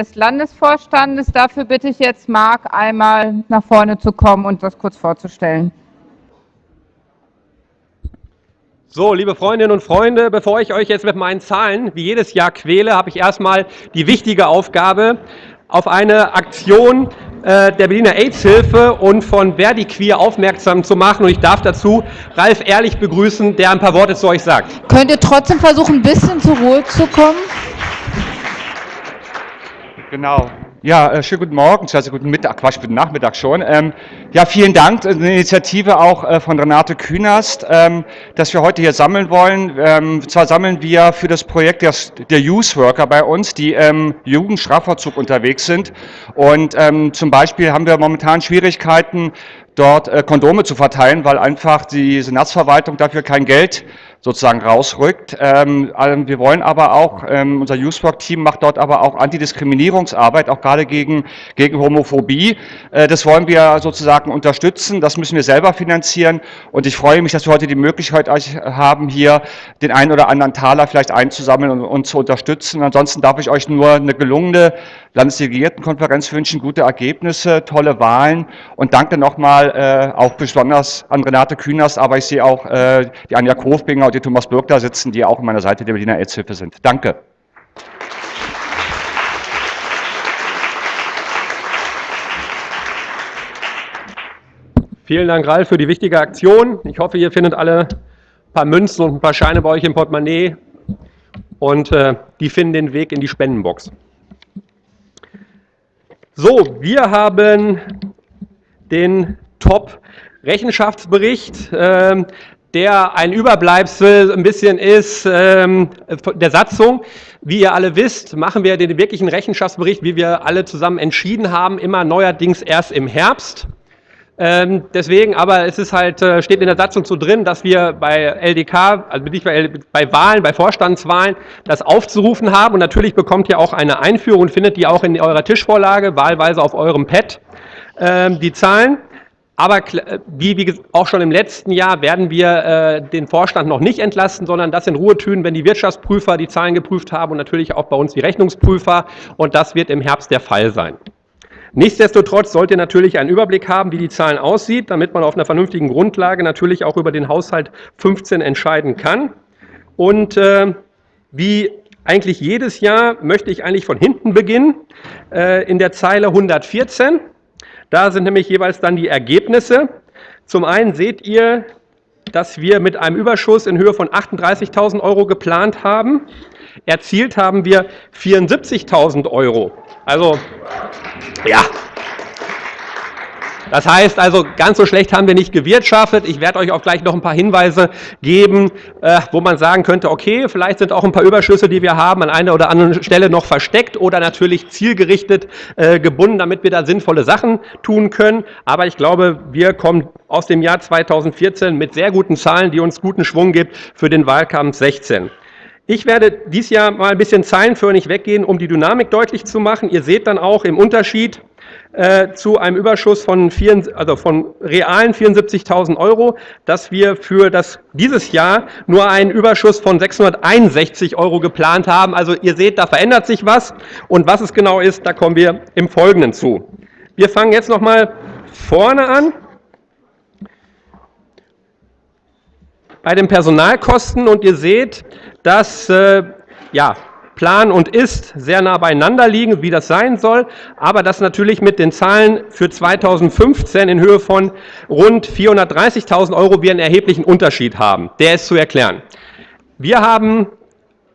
des Landesvorstandes. Dafür bitte ich jetzt Marc einmal nach vorne zu kommen und das kurz vorzustellen. So, liebe Freundinnen und Freunde, bevor ich euch jetzt mit meinen Zahlen wie jedes Jahr quäle, habe ich erstmal die wichtige Aufgabe, auf eine Aktion äh, der Berliner AIDS-Hilfe und von Verdi Queer aufmerksam zu machen. Und ich darf dazu Ralf Ehrlich begrüßen, der ein paar Worte zu euch sagt. Könnt ihr trotzdem versuchen, ein bisschen zur Ruhe zu kommen? Genau. Ja, äh, schönen guten Morgen, also guten Mittag, Quatsch, guten Nachmittag schon. Ähm, ja, vielen Dank, eine Initiative auch äh, von Renate Künast, ähm, dass wir heute hier sammeln wollen. Ähm, zwar sammeln wir für das Projekt der, Youth Worker bei uns, die im Jugendstrafvollzug unterwegs sind. Und ähm, zum Beispiel haben wir momentan Schwierigkeiten, dort äh, Kondome zu verteilen, weil einfach die Senatsverwaltung dafür kein Geld sozusagen rausrückt. Ähm, wir wollen aber auch, ähm, unser Youthwork-Team macht dort aber auch Antidiskriminierungsarbeit, auch gerade gegen, gegen Homophobie. Äh, das wollen wir sozusagen unterstützen, das müssen wir selber finanzieren und ich freue mich, dass wir heute die Möglichkeit haben, hier den einen oder anderen Taler vielleicht einzusammeln und, und zu unterstützen. Ansonsten darf ich euch nur eine gelungene Landesdelegiertenkonferenz wünschen, gute Ergebnisse, tolle Wahlen und danke nochmal äh, auch besonders an Renate Künast, aber ich sehe auch äh, die Anja Kofbinger die Thomas Birk da sitzen, die auch an meiner Seite der Berliner AIDS-Hilfe sind. Danke. Vielen Dank, Ralf, für die wichtige Aktion. Ich hoffe, ihr findet alle ein paar Münzen und ein paar Scheine bei euch im Portemonnaie und äh, die finden den Weg in die Spendenbox. So, wir haben den Top-Rechenschaftsbericht. Äh, der ein Überbleibsel ein bisschen ist ähm, der Satzung. Wie ihr alle wisst, machen wir den wirklichen Rechenschaftsbericht, wie wir alle zusammen entschieden haben, immer neuerdings erst im Herbst. Ähm, deswegen, aber es ist halt, äh, steht in der Satzung so drin, dass wir bei LDK, also nicht bei, bei Wahlen, bei Vorstandswahlen, das aufzurufen haben. Und natürlich bekommt ihr auch eine Einführung und findet die auch in eurer Tischvorlage, wahlweise auf eurem Pad, ähm, die Zahlen. Aber äh, wie, wie auch schon im letzten Jahr werden wir äh, den Vorstand noch nicht entlasten, sondern das in Ruhe tun, wenn die Wirtschaftsprüfer die Zahlen geprüft haben und natürlich auch bei uns die Rechnungsprüfer. Und das wird im Herbst der Fall sein. Nichtsdestotrotz sollt ihr natürlich einen Überblick haben, wie die Zahlen aussieht, damit man auf einer vernünftigen Grundlage natürlich auch über den Haushalt 15 entscheiden kann. Und äh, wie eigentlich jedes Jahr möchte ich eigentlich von hinten beginnen, äh, in der Zeile 114. Da sind nämlich jeweils dann die Ergebnisse. Zum einen seht ihr, dass wir mit einem Überschuss in Höhe von 38.000 Euro geplant haben. Erzielt haben wir 74.000 Euro. Also, ja, das heißt also, ganz so schlecht haben wir nicht gewirtschaftet. Ich werde euch auch gleich noch ein paar Hinweise geben, äh, wo man sagen könnte, okay, vielleicht sind auch ein paar Überschüsse, die wir haben, an einer oder anderen Stelle noch versteckt oder natürlich zielgerichtet äh, gebunden, damit wir da sinnvolle Sachen tun können. Aber ich glaube, wir kommen aus dem Jahr 2014 mit sehr guten Zahlen, die uns guten Schwung gibt für den Wahlkampf 16. Ich werde dies Jahr mal ein bisschen zeilenförmig weggehen, um die Dynamik deutlich zu machen. Ihr seht dann auch im Unterschied, äh, zu einem Überschuss von, vier, also von realen 74.000 Euro, dass wir für das, dieses Jahr nur einen Überschuss von 661 Euro geplant haben. Also ihr seht, da verändert sich was und was es genau ist, da kommen wir im Folgenden zu. Wir fangen jetzt nochmal vorne an. Bei den Personalkosten und ihr seht, dass äh, ja, Plan und Ist sehr nah beieinander liegen, wie das sein soll, aber dass natürlich mit den Zahlen für 2015 in Höhe von rund 430.000 Euro wir einen erheblichen Unterschied haben. Der ist zu erklären. Wir haben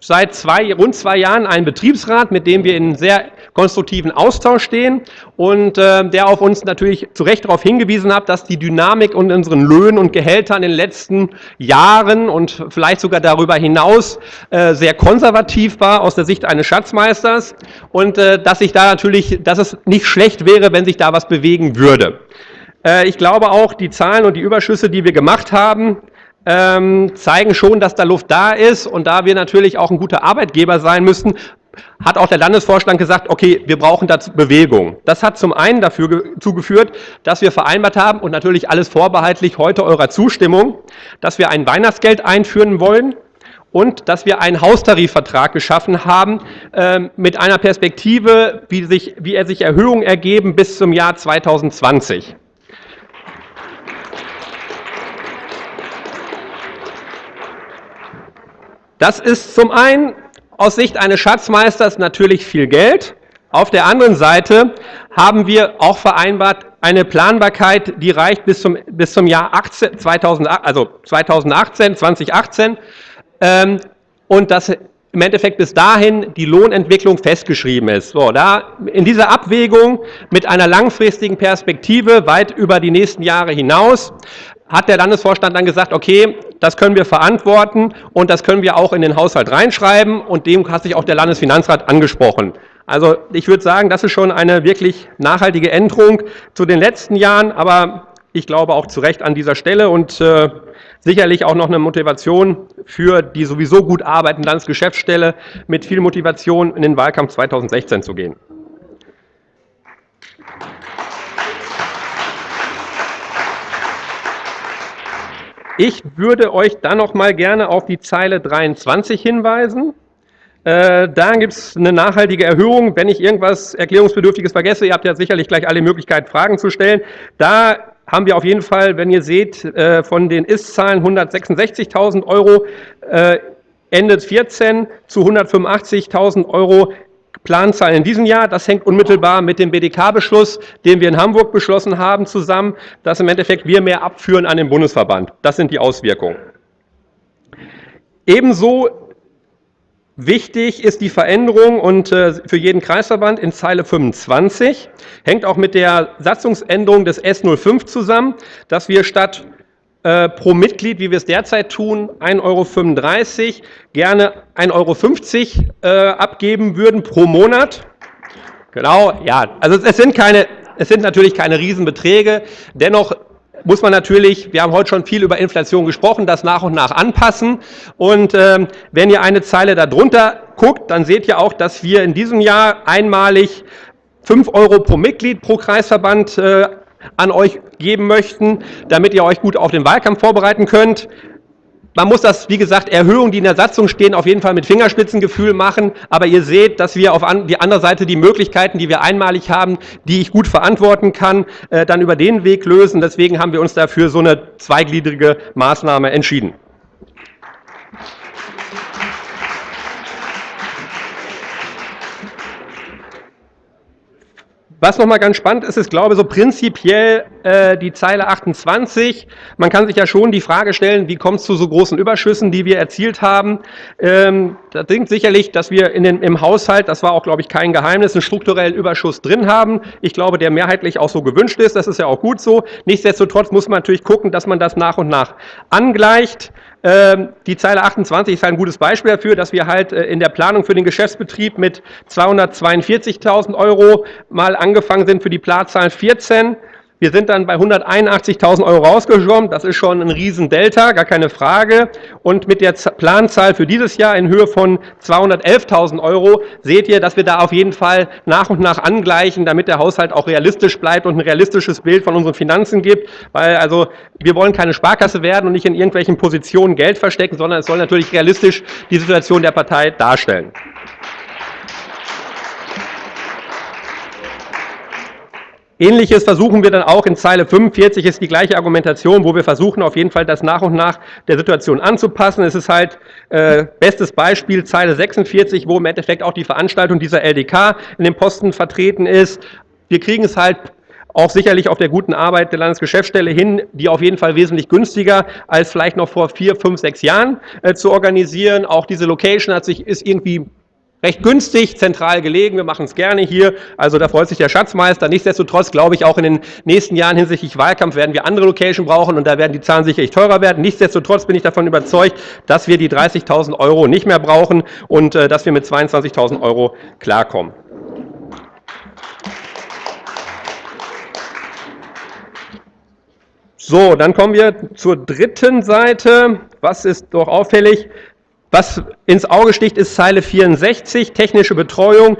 seit zwei, rund zwei Jahren einen Betriebsrat, mit dem wir in sehr konstruktiven Austausch stehen und äh, der auf uns natürlich zu Recht darauf hingewiesen hat, dass die Dynamik und unseren Löhnen und Gehältern in den letzten Jahren und vielleicht sogar darüber hinaus äh, sehr konservativ war aus der Sicht eines Schatzmeisters und äh, dass sich da natürlich, dass es nicht schlecht wäre, wenn sich da was bewegen würde. Äh, ich glaube auch, die Zahlen und die Überschüsse, die wir gemacht haben, ähm, zeigen schon, dass da Luft da ist und da wir natürlich auch ein guter Arbeitgeber sein müssen, hat auch der Landesvorstand gesagt, okay, wir brauchen dazu Bewegung. Das hat zum einen dafür zugeführt, dass wir vereinbart haben und natürlich alles vorbehaltlich heute eurer Zustimmung, dass wir ein Weihnachtsgeld einführen wollen und dass wir einen Haustarifvertrag geschaffen haben äh, mit einer Perspektive, wie, sich, wie er sich Erhöhungen ergeben bis zum Jahr 2020. Das ist zum einen aus Sicht eines Schatzmeisters natürlich viel Geld. Auf der anderen Seite haben wir auch vereinbart eine Planbarkeit, die reicht bis zum, bis zum Jahr 18, 2000, also 2018, 2018 ähm, und dass im Endeffekt bis dahin die Lohnentwicklung festgeschrieben ist. So, da in dieser Abwägung mit einer langfristigen Perspektive weit über die nächsten Jahre hinaus hat der Landesvorstand dann gesagt, okay, das können wir verantworten und das können wir auch in den Haushalt reinschreiben und dem hat sich auch der Landesfinanzrat angesprochen. Also ich würde sagen, das ist schon eine wirklich nachhaltige Änderung zu den letzten Jahren, aber ich glaube auch zu Recht an dieser Stelle und äh, sicherlich auch noch eine Motivation für die sowieso gut arbeitende Landesgeschäftsstelle mit viel Motivation in den Wahlkampf 2016 zu gehen. Ich würde euch dann noch mal gerne auf die Zeile 23 hinweisen. Äh, da gibt es eine nachhaltige Erhöhung. Wenn ich irgendwas Erklärungsbedürftiges vergesse, ihr habt ja sicherlich gleich alle Möglichkeiten, Fragen zu stellen. Da haben wir auf jeden Fall, wenn ihr seht, äh, von den Ist-Zahlen 166.000 Euro äh, Ende 14 zu 185.000 Euro Planzahlen in diesem Jahr. Das hängt unmittelbar mit dem BDK-Beschluss, den wir in Hamburg beschlossen haben, zusammen, dass im Endeffekt wir mehr abführen an den Bundesverband. Das sind die Auswirkungen. Ebenso Wichtig ist die Veränderung und äh, für jeden Kreisverband in Zeile 25, hängt auch mit der Satzungsänderung des S05 zusammen, dass wir statt äh, pro Mitglied, wie wir es derzeit tun, 1,35 Euro gerne 1,50 Euro äh, abgeben würden pro Monat. Genau, ja, also es sind keine, es sind natürlich keine Riesenbeträge, dennoch muss man natürlich, wir haben heute schon viel über Inflation gesprochen, das nach und nach anpassen. Und ähm, wenn ihr eine Zeile darunter guckt, dann seht ihr auch, dass wir in diesem Jahr einmalig 5 Euro pro Mitglied pro Kreisverband äh, an euch geben möchten, damit ihr euch gut auf den Wahlkampf vorbereiten könnt. Man muss das, wie gesagt, Erhöhungen, die in der Satzung stehen, auf jeden Fall mit Fingerspitzengefühl machen. Aber ihr seht, dass wir auf die andere Seite die Möglichkeiten, die wir einmalig haben, die ich gut verantworten kann, äh, dann über den Weg lösen. Deswegen haben wir uns dafür so eine zweigliedrige Maßnahme entschieden. Was nochmal ganz spannend ist, ist, glaube ich, so prinzipiell äh, die Zeile 28. Man kann sich ja schon die Frage stellen, wie kommt es zu so großen Überschüssen, die wir erzielt haben. Ähm, das klingt sicherlich, dass wir in den, im Haushalt, das war auch, glaube ich, kein Geheimnis, einen strukturellen Überschuss drin haben. Ich glaube, der mehrheitlich auch so gewünscht ist. Das ist ja auch gut so. Nichtsdestotrotz muss man natürlich gucken, dass man das nach und nach angleicht. Ähm, die Zeile 28 ist ein gutes Beispiel dafür, dass wir halt äh, in der Planung für den Geschäftsbetrieb mit 242.000 Euro mal angefangen sind für die Planzahlen 14 wir sind dann bei 181.000 Euro rausgeschwommen. Das ist schon ein Riesendelta, gar keine Frage. Und mit der Planzahl für dieses Jahr in Höhe von 211.000 Euro seht ihr, dass wir da auf jeden Fall nach und nach angleichen, damit der Haushalt auch realistisch bleibt und ein realistisches Bild von unseren Finanzen gibt. Weil also wir wollen keine Sparkasse werden und nicht in irgendwelchen Positionen Geld verstecken, sondern es soll natürlich realistisch die Situation der Partei darstellen. Ähnliches versuchen wir dann auch in Zeile 45, ist die gleiche Argumentation, wo wir versuchen auf jeden Fall das nach und nach der Situation anzupassen. Es ist halt äh, bestes Beispiel Zeile 46, wo im Endeffekt auch die Veranstaltung dieser LDK in dem Posten vertreten ist. Wir kriegen es halt auch sicherlich auf der guten Arbeit der Landesgeschäftsstelle hin, die auf jeden Fall wesentlich günstiger als vielleicht noch vor vier, fünf, sechs Jahren äh, zu organisieren. Auch diese Location hat sich, ist irgendwie recht günstig, zentral gelegen. Wir machen es gerne hier. Also da freut sich der Schatzmeister. Nichtsdestotrotz glaube ich auch in den nächsten Jahren hinsichtlich Wahlkampf werden wir andere Location brauchen und da werden die Zahlen sicherlich teurer werden. Nichtsdestotrotz bin ich davon überzeugt, dass wir die 30.000 Euro nicht mehr brauchen und äh, dass wir mit 22.000 Euro klarkommen. So, dann kommen wir zur dritten Seite. Was ist doch auffällig? Was ins Auge sticht, ist Zeile 64, technische Betreuung.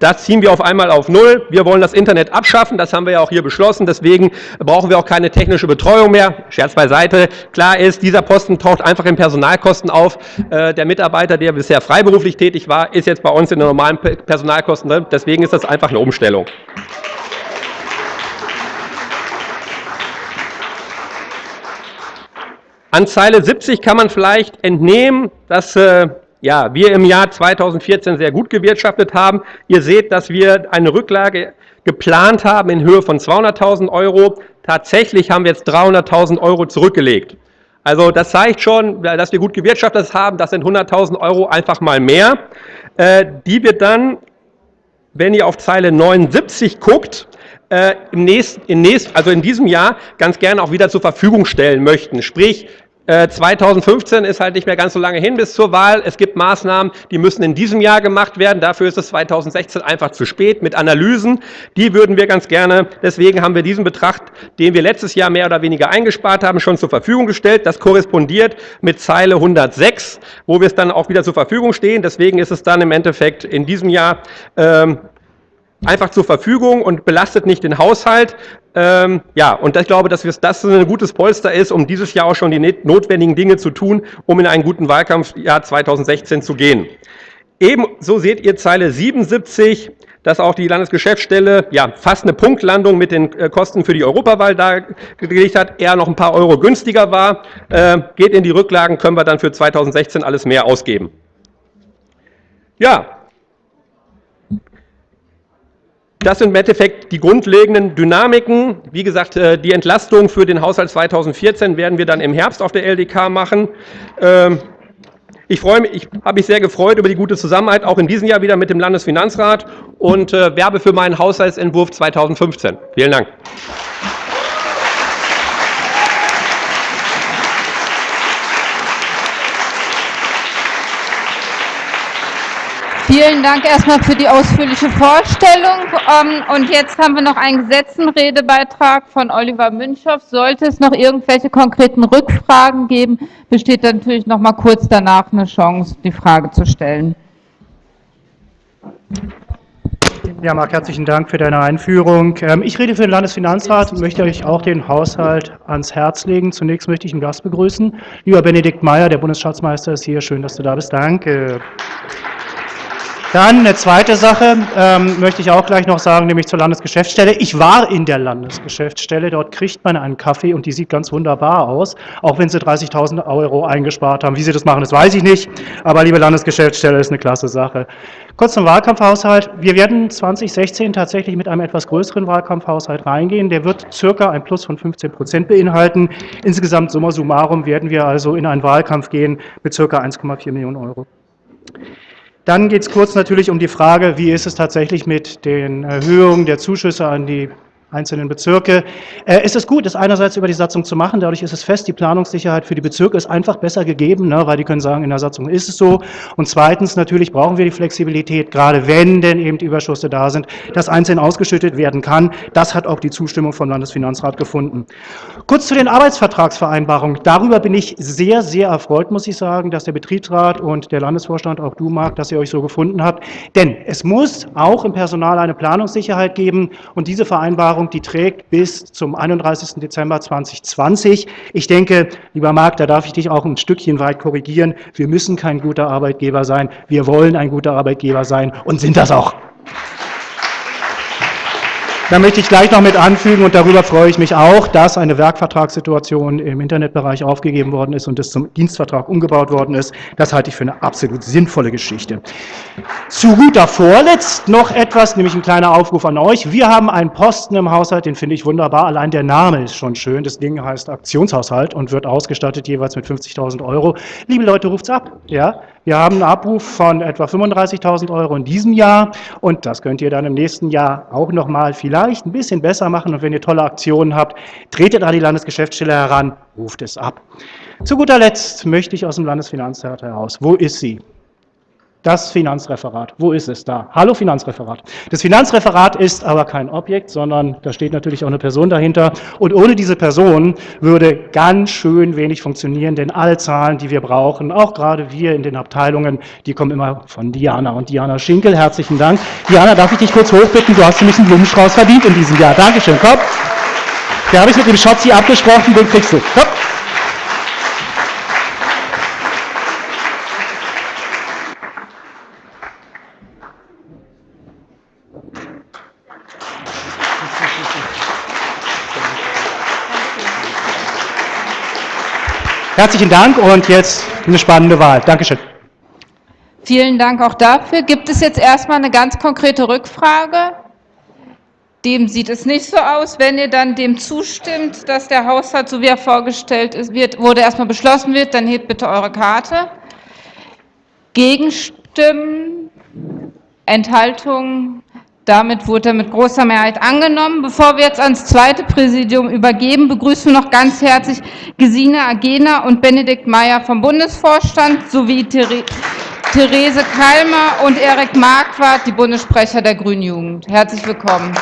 das ziehen wir auf einmal auf Null. Wir wollen das Internet abschaffen, das haben wir ja auch hier beschlossen. Deswegen brauchen wir auch keine technische Betreuung mehr. Scherz beiseite. Klar ist, dieser Posten taucht einfach in Personalkosten auf. Äh, der Mitarbeiter, der bisher freiberuflich tätig war, ist jetzt bei uns in den normalen Personalkosten drin. Deswegen ist das einfach eine Umstellung. An Zeile 70 kann man vielleicht entnehmen, dass äh, ja, wir im Jahr 2014 sehr gut gewirtschaftet haben. Ihr seht, dass wir eine Rücklage geplant haben in Höhe von 200.000 Euro. Tatsächlich haben wir jetzt 300.000 Euro zurückgelegt. Also das zeigt schon, dass wir gut gewirtschaftet haben. Das sind 100.000 Euro einfach mal mehr, äh, die wir dann, wenn ihr auf Zeile 79 guckt, äh, im nächsten, in nächst, also in diesem Jahr ganz gerne auch wieder zur Verfügung stellen möchten. Sprich, 2015 äh, ist halt nicht mehr ganz so lange hin bis zur Wahl. Es gibt Maßnahmen, die müssen in diesem Jahr gemacht werden. Dafür ist es 2016 einfach zu spät mit Analysen. Die würden wir ganz gerne, deswegen haben wir diesen Betrag, den wir letztes Jahr mehr oder weniger eingespart haben, schon zur Verfügung gestellt. Das korrespondiert mit Zeile 106, wo wir es dann auch wieder zur Verfügung stehen. Deswegen ist es dann im Endeffekt in diesem Jahr ähm, einfach zur Verfügung und belastet nicht den Haushalt. Ähm, ja, und ich glaube, dass das ein gutes Polster ist, um dieses Jahr auch schon die notwendigen Dinge zu tun, um in einen guten Wahlkampfjahr 2016 zu gehen. Ebenso seht ihr Zeile 77, dass auch die Landesgeschäftsstelle ja fast eine Punktlandung mit den äh, Kosten für die Europawahl dargelegt hat, eher noch ein paar Euro günstiger war. Äh, geht in die Rücklagen, können wir dann für 2016 alles mehr ausgeben. Ja, Das sind im Endeffekt die grundlegenden Dynamiken. Wie gesagt, äh, die Entlastung für den Haushalt 2014 werden wir dann im Herbst auf der LDK machen. Ähm, ich freue mich, ich habe mich sehr gefreut über die gute Zusammenarbeit, auch in diesem Jahr wieder mit dem Landesfinanzrat und äh, werbe für meinen Haushaltsentwurf 2015. Vielen Dank. Vielen Dank erstmal für die ausführliche Vorstellung. Ähm, und jetzt haben wir noch einen Gesetzenredebeitrag von Oliver Münchow. Sollte es noch irgendwelche konkreten Rückfragen geben, besteht natürlich noch mal kurz danach eine Chance, die Frage zu stellen. Ja, Marc, herzlichen Dank für deine Einführung. Ähm, ich rede für den Landesfinanzrat und möchte euch auch den Haushalt ans Herz legen. Zunächst möchte ich einen Gast begrüßen. Lieber Benedikt Meyer, der Bundesschatzmeister ist hier. Schön, dass du da bist. Danke. Dann eine zweite Sache ähm, möchte ich auch gleich noch sagen, nämlich zur Landesgeschäftsstelle. Ich war in der Landesgeschäftsstelle, dort kriegt man einen Kaffee und die sieht ganz wunderbar aus, auch wenn sie 30.000 Euro eingespart haben. Wie sie das machen, das weiß ich nicht, aber liebe Landesgeschäftsstelle, ist eine klasse Sache. Kurz zum Wahlkampfhaushalt. Wir werden 2016 tatsächlich mit einem etwas größeren Wahlkampfhaushalt reingehen. Der wird circa ein Plus von 15 Prozent beinhalten. Insgesamt summa summarum werden wir also in einen Wahlkampf gehen mit circa 1,4 Millionen Euro. Dann geht es kurz natürlich um die Frage, wie ist es tatsächlich mit den Erhöhungen der Zuschüsse an die einzelnen Bezirke. Äh, ist es gut, das einerseits über die Satzung zu machen, dadurch ist es fest, die Planungssicherheit für die Bezirke ist einfach besser gegeben, ne, weil die können sagen, in der Satzung ist es so. Und zweitens, natürlich brauchen wir die Flexibilität, gerade wenn denn eben Überschüsse da sind, dass einzeln ausgeschüttet werden kann. Das hat auch die Zustimmung vom Landesfinanzrat gefunden. Kurz zu den Arbeitsvertragsvereinbarungen. Darüber bin ich sehr, sehr erfreut, muss ich sagen, dass der Betriebsrat und der Landesvorstand, auch du, Marc, dass ihr euch so gefunden habt. Denn es muss auch im Personal eine Planungssicherheit geben und diese Vereinbarung Vereinbarung, die trägt bis zum 31. Dezember 2020. Ich denke, lieber Marc, da darf ich dich auch ein Stückchen weit korrigieren. Wir müssen kein guter Arbeitgeber sein. Wir wollen ein guter Arbeitgeber sein und sind das auch. Da möchte ich gleich noch mit anfügen, und darüber freue ich mich auch, dass eine Werkvertragssituation im Internetbereich aufgegeben worden ist und es zum Dienstvertrag umgebaut worden ist. Das halte ich für eine absolut sinnvolle Geschichte. Zu guter Vorletzt noch etwas, nämlich ein kleiner Aufruf an euch. Wir haben einen Posten im Haushalt, den finde ich wunderbar. Allein der Name ist schon schön. Das Ding heißt Aktionshaushalt und wird ausgestattet jeweils mit 50.000 Euro. Liebe Leute, ruft's ab. Ja? Wir haben einen Abruf von etwa 35.000 Euro in diesem Jahr und das könnt ihr dann im nächsten Jahr auch nochmal vielleicht ein bisschen besser machen. Und wenn ihr tolle Aktionen habt, tretet an die Landesgeschäftsstelle heran, ruft es ab. Zu guter Letzt möchte ich aus dem Landesfinanzrat heraus, wo ist sie? Das Finanzreferat. Wo ist es da? Hallo Finanzreferat. Das Finanzreferat ist aber kein Objekt, sondern da steht natürlich auch eine Person dahinter. Und ohne diese Person würde ganz schön wenig funktionieren, denn alle Zahlen, die wir brauchen, auch gerade wir in den Abteilungen, die kommen immer von Diana. Und Diana Schinkel, herzlichen Dank. Diana, darf ich dich kurz hochbitten? Du hast nämlich einen Blumenstrauß verdient in diesem Jahr. Dankeschön. Komm. Der habe ich mit dem Schatzi abgesprochen, den kriegst du. Komm. Herzlichen Dank und jetzt eine spannende Wahl. Dankeschön. Vielen Dank auch dafür. Gibt es jetzt erstmal eine ganz konkrete Rückfrage? Dem sieht es nicht so aus. Wenn ihr dann dem zustimmt, dass der Haushalt, so wie er vorgestellt ist, wird, wurde erstmal beschlossen wird, dann hebt bitte eure Karte. Gegenstimmen, Enthaltungen, damit wurde er mit großer Mehrheit angenommen. Bevor wir jetzt ans zweite Präsidium übergeben, begrüßen wir noch ganz herzlich Gesine Agena und Benedikt Meyer vom Bundesvorstand sowie Therese Kalmer und Erik Marquardt, die Bundessprecher der Grünen Jugend. Herzlich willkommen.